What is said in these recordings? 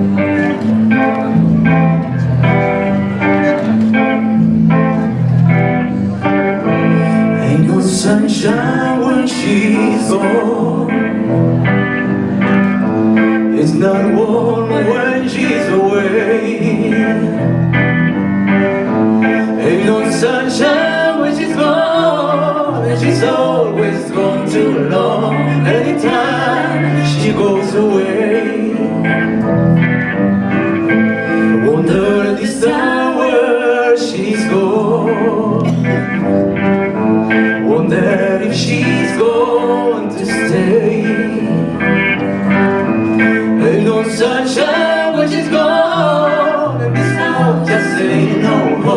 Ain't no sunshine when she's gone. It's not warm when she's away. Ain't no sunshine when she's gone. And she's always gone too long. Anytime she goes away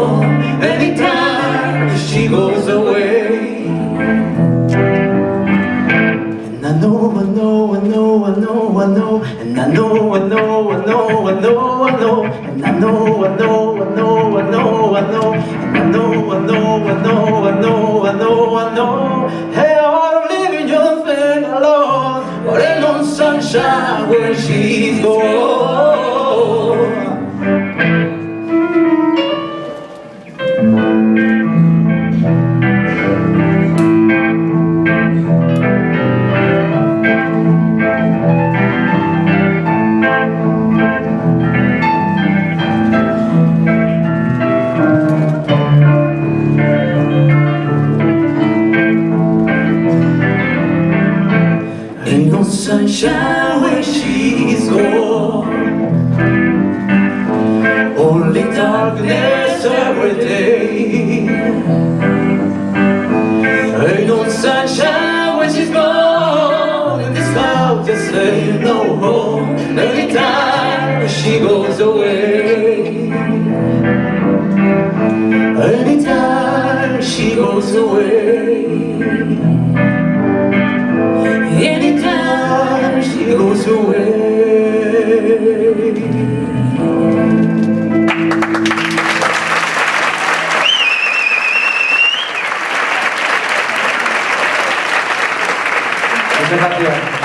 home Anytime she goes away And I know, I know, I know, I know, I know And I know, I know, I know, I know, I know And I know, I know, I know, I know, I know And I know, I know, I know, I know, I know, I know Hey, I wanna live in your thing alone But ain't no sunshine when she's gone sunshine when she's gone Only darkness every day. Ain't no sunshine when she's gone And this house just ain't no home oh, Anytime she goes away. Anytime she goes away Obrigado.